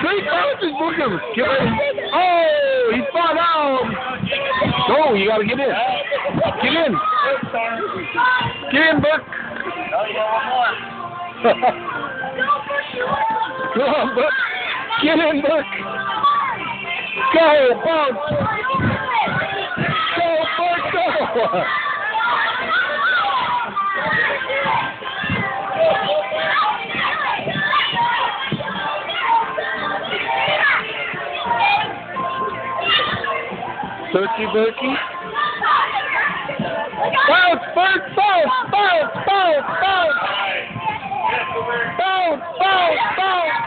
Three bounces, Booker. Get ready. Oh, he fought out. Go, you gotta get in. Get in. Get in, Buck. Oh, you got one more. Come on, Buck. Get in, Buck. Go, bounce. Go, Buck, go. Turkey Bookie? Bounce, bounce, bounce, bounce, bounce! Bounce, bounce, bounce!